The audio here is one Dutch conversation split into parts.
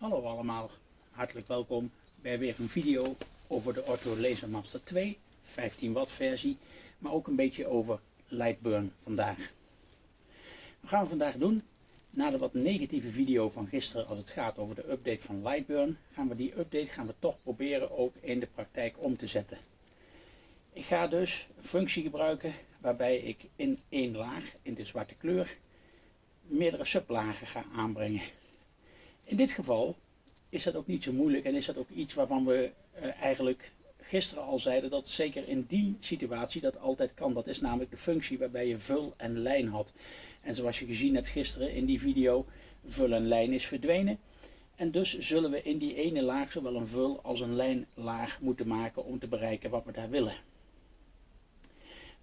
Hallo allemaal, hartelijk welkom bij weer een video over de Ortho Laser Master 2, 15 watt versie, maar ook een beetje over Lightburn vandaag. Wat gaan we vandaag doen? Na de wat negatieve video van gisteren als het gaat over de update van Lightburn, gaan we die update gaan we toch proberen ook in de praktijk om te zetten. Ik ga dus een functie gebruiken waarbij ik in één laag, in de zwarte kleur, meerdere sublagen ga aanbrengen. In dit geval is dat ook niet zo moeilijk en is dat ook iets waarvan we uh, eigenlijk gisteren al zeiden dat zeker in die situatie dat altijd kan. Dat is namelijk de functie waarbij je vul en lijn had. En zoals je gezien hebt gisteren in die video, vul en lijn is verdwenen. En dus zullen we in die ene laag zowel een vul als een lijnlaag moeten maken om te bereiken wat we daar willen.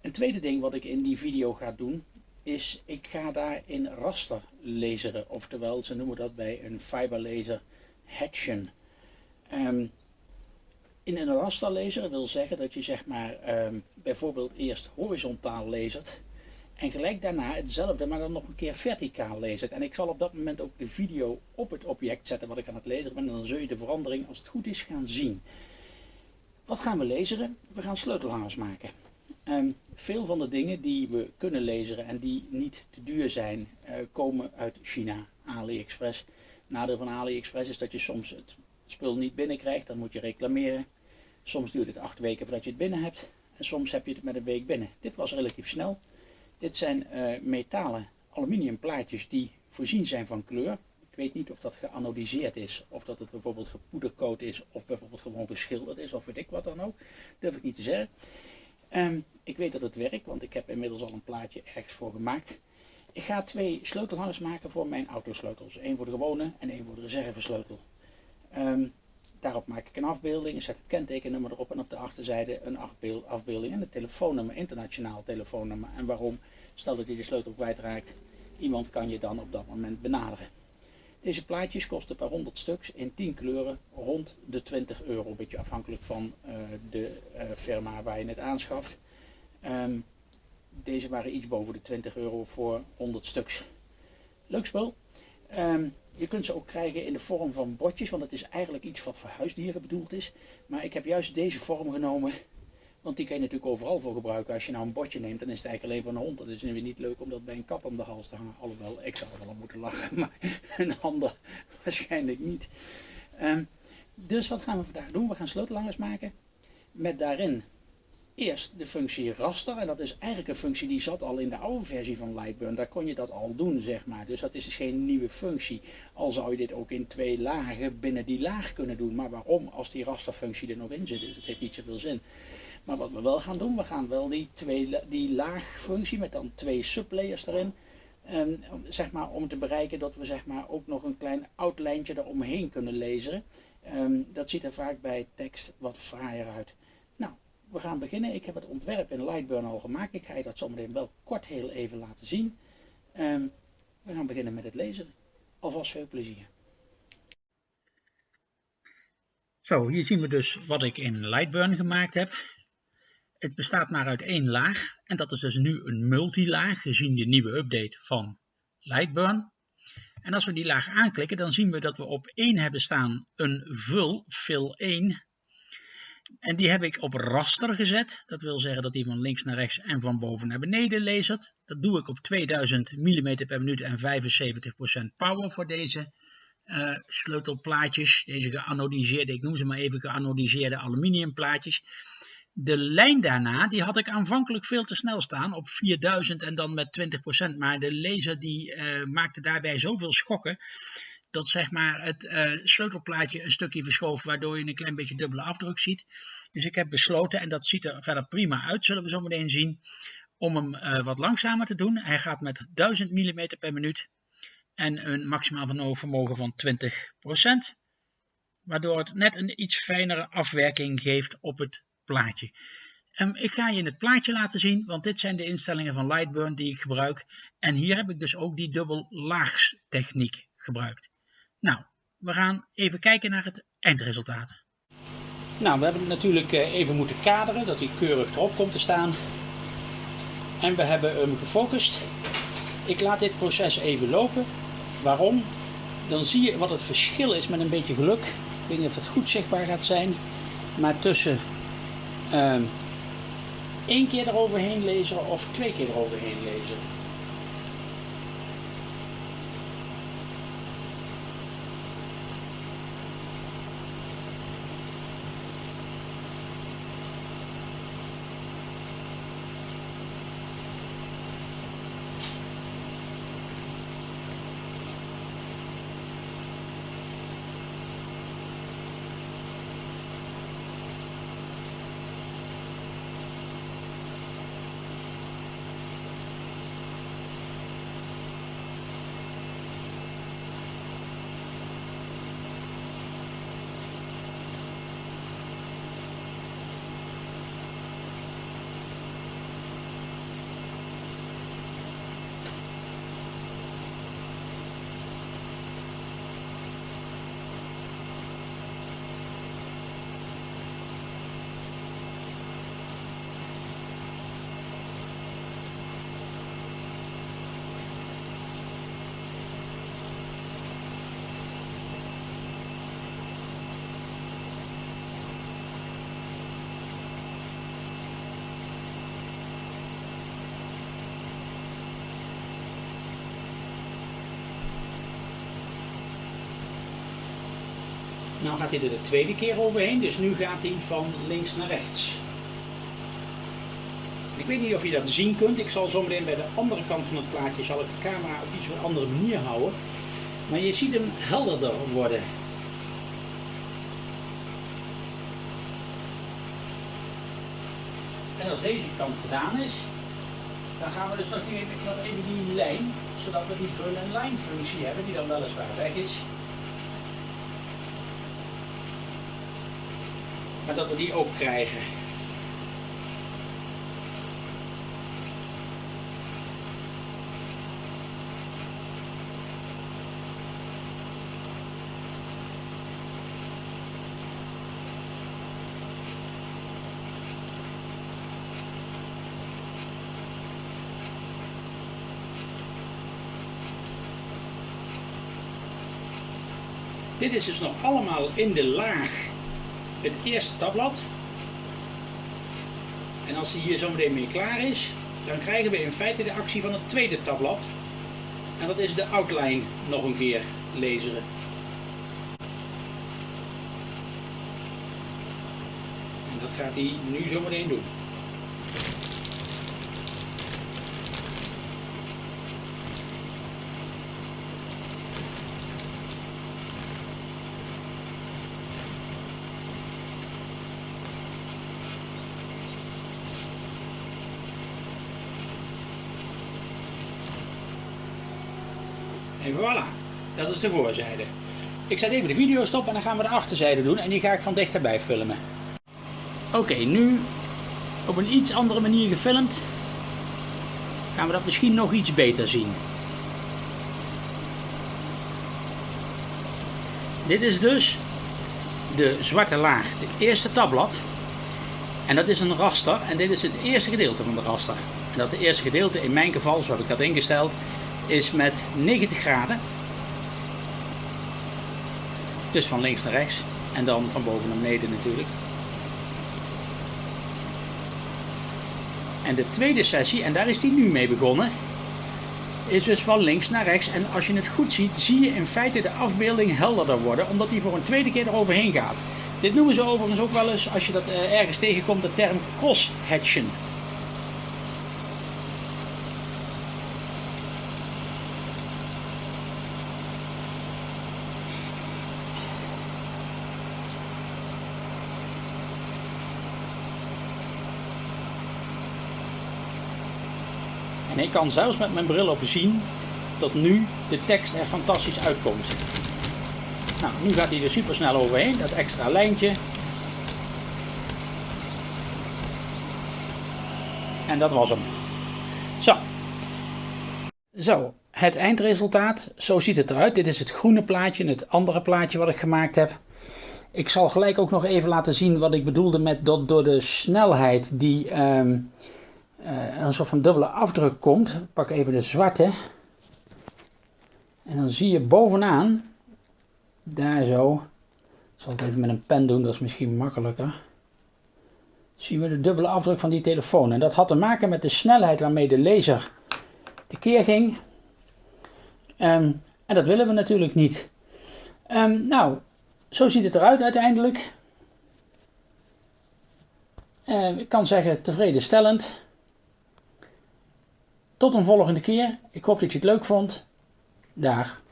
Een tweede ding wat ik in die video ga doen, is ik ga daar in raster laseren. Oftewel, ze noemen dat bij een fiberlaser hatchen. Um, in een raster laser wil zeggen dat je zeg maar um, bijvoorbeeld eerst horizontaal lasert en gelijk daarna hetzelfde, maar dan nog een keer verticaal lasert. En ik zal op dat moment ook de video op het object zetten wat ik aan het laseren ben en dan zul je de verandering als het goed is gaan zien. Wat gaan we laseren? We gaan sleutelhangers maken. Um, veel van de dingen die we kunnen lezen en die niet te duur zijn, uh, komen uit China, AliExpress. Nadeel van AliExpress is dat je soms het spul niet binnenkrijgt, dan moet je reclameren. Soms duurt het acht weken voordat je het binnen hebt en soms heb je het met een week binnen. Dit was relatief snel. Dit zijn uh, metalen aluminium plaatjes die voorzien zijn van kleur. Ik weet niet of dat geanodiseerd is, of dat het bijvoorbeeld gepoedercoat is, of bijvoorbeeld gewoon geschilderd is, of weet ik wat dan ook. Durf ik niet te zeggen. Um, ik weet dat het werkt, want ik heb inmiddels al een plaatje ergens voor gemaakt. Ik ga twee sleutelhangers maken voor mijn autosleutels. Eén voor de gewone en één voor de reservesleutel. Um, daarop maak ik een afbeelding, zet het kentekennummer erop en op de achterzijde een afbeelding en het telefoonnummer, internationaal telefoonnummer. En waarom? Stel dat je de sleutel kwijtraakt, iemand kan je dan op dat moment benaderen. Deze plaatjes kosten per 100 stuks in 10 kleuren rond de 20 euro. Een beetje afhankelijk van uh, de uh, firma waar je het aanschaft. Um, deze waren iets boven de 20 euro voor 100 stuks. Leuk spul. Um, je kunt ze ook krijgen in de vorm van botjes, want het is eigenlijk iets wat voor huisdieren bedoeld is. Maar ik heb juist deze vorm genomen want die kan je natuurlijk overal voor gebruiken. Als je nou een bordje neemt, dan is het eigenlijk alleen voor een hond. Dat is weer niet leuk om dat bij een kat om de hals te hangen. Alhoewel, ik zou wel moeten lachen, maar een ander waarschijnlijk niet. Um, dus wat gaan we vandaag doen? We gaan sleutelhangers maken. Met daarin eerst de functie raster. En dat is eigenlijk een functie die zat al in de oude versie van Lightburn. Daar kon je dat al doen, zeg maar. Dus dat is dus geen nieuwe functie. Al zou je dit ook in twee lagen binnen die laag kunnen doen. Maar waarom als die rasterfunctie er nog in zit? Dus het heeft niet zoveel zin. Maar wat we wel gaan doen, we gaan wel die, twee, die laagfunctie met dan twee sublayers erin. Um, zeg maar, om te bereiken dat we zeg maar, ook nog een klein outlijntje eromheen kunnen lezen. Um, dat ziet er vaak bij tekst wat fraaier uit. Nou, we gaan beginnen. Ik heb het ontwerp in Lightburn al gemaakt. Ik ga je dat zometeen wel kort heel even laten zien. Um, we gaan beginnen met het lezen. Alvast veel plezier. Zo, hier zien we dus wat ik in Lightburn gemaakt heb. Het bestaat maar uit één laag en dat is dus nu een multilaag gezien de nieuwe update van Lightburn. En als we die laag aanklikken dan zien we dat we op 1 hebben staan een vul, fill 1. En die heb ik op raster gezet. Dat wil zeggen dat die van links naar rechts en van boven naar beneden lasert. Dat doe ik op 2000 mm per minuut en 75% power voor deze uh, sleutelplaatjes. Deze geanodiseerde, ik noem ze maar even geanodiseerde aluminiumplaatjes. De lijn daarna, die had ik aanvankelijk veel te snel staan op 4000 en dan met 20%. Maar de laser die uh, maakte daarbij zoveel schokken dat zeg maar het uh, sleutelplaatje een stukje verschoof, waardoor je een klein beetje dubbele afdruk ziet. Dus ik heb besloten, en dat ziet er verder prima uit, zullen we zo meteen zien, om hem uh, wat langzamer te doen. Hij gaat met 1000 mm per minuut en een maximaal vermogen van 20%. Waardoor het net een iets fijnere afwerking geeft op het plaatje. Um, ik ga je het plaatje laten zien, want dit zijn de instellingen van Lightburn die ik gebruik. En hier heb ik dus ook die dubbel laags techniek gebruikt. Nou, we gaan even kijken naar het eindresultaat. Nou, we hebben het natuurlijk eh, even moeten kaderen, dat hij keurig erop komt te staan. En we hebben hem gefocust. Ik laat dit proces even lopen. Waarom? dan zie je wat het verschil is met een beetje geluk. Ik weet niet of het goed zichtbaar gaat zijn, maar tussen um, één keer eroverheen lezen of twee keer eroverheen lezen. Nou gaat hij er de tweede keer overheen, dus nu gaat hij van links naar rechts. Ik weet niet of je dat zien kunt, ik zal zo meteen bij de andere kant van het plaatje zal ik de camera op iets een andere manier houden. Maar je ziet hem helderder worden. En als deze kant gedaan is, dan gaan we dus nog even, even die lijn, zodat we die vul- en lijnfunctie hebben, die dan weliswaar weg is. Maar dat we die ook krijgen. Dit is dus nog allemaal in de laag het eerste tabblad. En als die hier zo meteen mee klaar is, dan krijgen we in feite de actie van het tweede tabblad. En dat is de outline nog een keer lezen. En dat gaat hij nu zo meteen doen. En voilà, dat is de voorzijde. Ik zet even de video stop en dan gaan we de achterzijde doen en die ga ik van dichterbij filmen. Oké, nu op een iets andere manier gefilmd gaan we dat misschien nog iets beter zien. Dit is dus de zwarte laag, het eerste tabblad. En dat is een raster en dit is het eerste gedeelte van de raster. En dat eerste gedeelte in mijn geval, zo heb ik dat ingesteld, is met 90 graden. Dus van links naar rechts en dan van boven naar beneden natuurlijk. En de tweede sessie, en daar is die nu mee begonnen, is dus van links naar rechts. En als je het goed ziet, zie je in feite de afbeelding helderder worden, omdat die voor een tweede keer eroverheen gaat. Dit noemen ze overigens ook wel eens, als je dat eh, ergens tegenkomt, de term cross-hatchen. En ik kan zelfs met mijn bril op zien dat nu de tekst er fantastisch uitkomt. Nou, nu gaat hij er super snel overheen, dat extra lijntje. En dat was hem. Zo. Zo, het eindresultaat, zo ziet het eruit. Dit is het groene plaatje en het andere plaatje wat ik gemaakt heb. Ik zal gelijk ook nog even laten zien wat ik bedoelde met dat door de snelheid die um, uh, een soort van dubbele afdruk komt. Ik pak even de zwarte. En dan zie je bovenaan Daar zo. Ik zal het even met een pen doen, dat is misschien makkelijker. Zien we de dubbele afdruk van die telefoon. En dat had te maken met de snelheid waarmee de laser tekeer ging. Ehm, en dat willen we natuurlijk niet. Um, nou, zo ziet het eruit uiteindelijk. Uh, ik kan zeggen tevredenstellend. Tot een volgende keer. Ik hoop dat je het leuk vond. Dag.